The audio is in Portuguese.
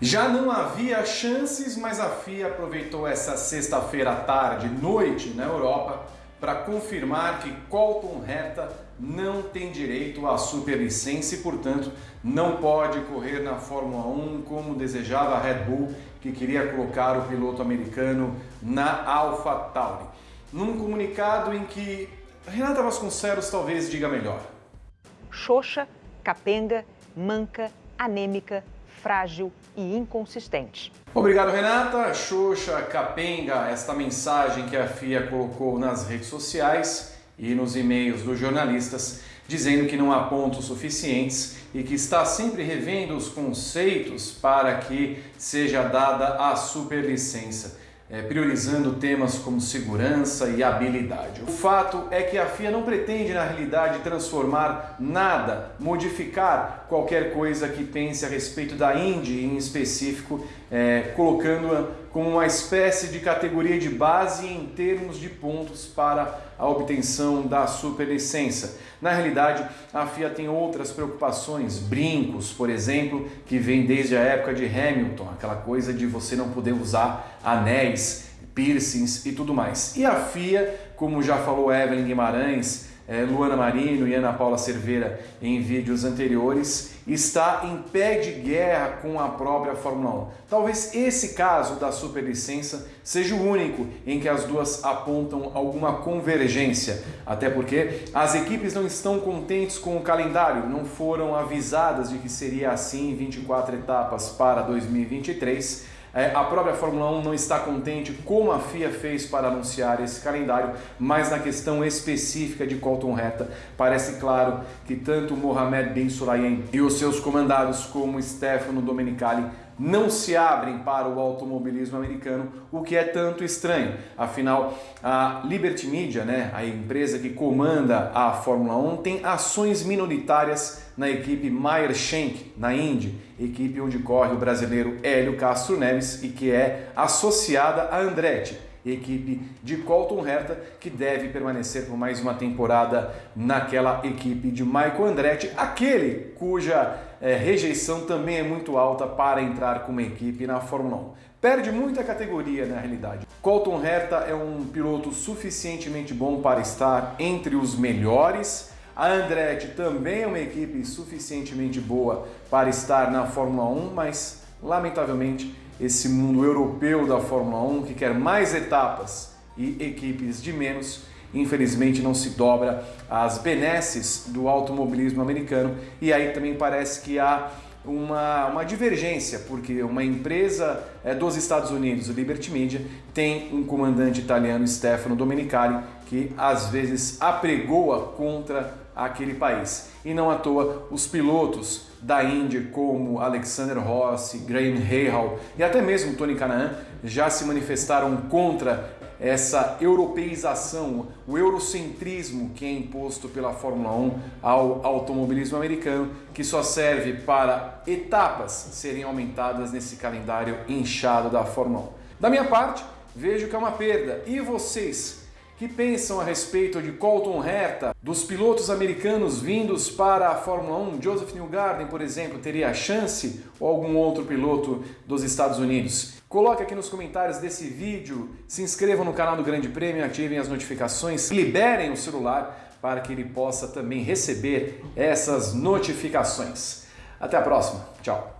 Já não havia chances, mas a FIA aproveitou essa sexta-feira à tarde, noite na Europa, para confirmar que Colton Herta não tem direito à superlicença e, portanto, não pode correr na Fórmula 1 como desejava a Red Bull, que queria colocar o piloto americano na AlphaTauri. Num comunicado em que Renata Vasconcelos talvez diga melhor. Xoxa, capenga, manca, anêmica, frágil e inconsistente. Obrigado, Renata. Xoxa, capenga, esta mensagem que a FIA colocou nas redes sociais e nos e-mails dos jornalistas, dizendo que não há pontos suficientes e que está sempre revendo os conceitos para que seja dada a superlicença é, priorizando temas como segurança e habilidade. O fato é que a FIA não pretende, na realidade, transformar nada, modificar qualquer coisa que pense a respeito da Indy em específico, é, colocando-a como uma espécie de categoria de base em termos de pontos para a obtenção da superlicença. Na realidade, a FIA tem outras preocupações, brincos, por exemplo, que vem desde a época de Hamilton, aquela coisa de você não poder usar anéis, piercings e tudo mais. E a FIA, como já falou Evelyn Guimarães, é, Luana Marino e Ana Paula Cerveira em vídeos anteriores, está em pé de guerra com a própria Fórmula 1. Talvez esse caso da superlicença seja o único em que as duas apontam alguma convergência, até porque as equipes não estão contentes com o calendário, não foram avisadas de que seria assim 24 etapas para 2023 é, a própria Fórmula 1 não está contente como a FIA fez para anunciar esse calendário, mas na questão específica de Colton Reta, parece claro que tanto Mohamed Bin Sulayem e os seus comandados como Stefano Domenicali não se abrem para o automobilismo americano, o que é tanto estranho. Afinal, a Liberty Media, né, a empresa que comanda a Fórmula 1, tem ações minoritárias na equipe Meyer Shank, na Indy, equipe onde corre o brasileiro Hélio Castro Neves e que é associada a Andretti equipe de Colton Herta, que deve permanecer por mais uma temporada naquela equipe de Michael Andretti, aquele cuja é, rejeição também é muito alta para entrar com uma equipe na Fórmula 1. Perde muita categoria na realidade. Colton Herta é um piloto suficientemente bom para estar entre os melhores. A Andretti também é uma equipe suficientemente boa para estar na Fórmula 1, mas lamentavelmente esse mundo europeu da Fórmula 1 que quer mais etapas e equipes de menos, infelizmente não se dobra às benesses do automobilismo americano. E aí também parece que há uma, uma divergência, porque uma empresa é, dos Estados Unidos, o Liberty Media, tem um comandante italiano, Stefano Domenicali, que às vezes apregoa contra aquele país. E não à toa, os pilotos da Indy, como Alexander Rossi, Graham Rahal e até mesmo Tony Canaan, já se manifestaram contra essa europeização, o eurocentrismo que é imposto pela Fórmula 1 ao automobilismo americano, que só serve para etapas serem aumentadas nesse calendário inchado da Fórmula 1. Da minha parte, vejo que é uma perda. E vocês? Que pensam a respeito de Colton Herta, dos pilotos americanos vindos para a Fórmula 1, Joseph Newgarden, por exemplo, teria a chance ou algum outro piloto dos Estados Unidos? Coloque aqui nos comentários desse vídeo, se inscrevam no canal do Grande Prêmio, ativem as notificações, liberem o celular para que ele possa também receber essas notificações. Até a próxima, tchau!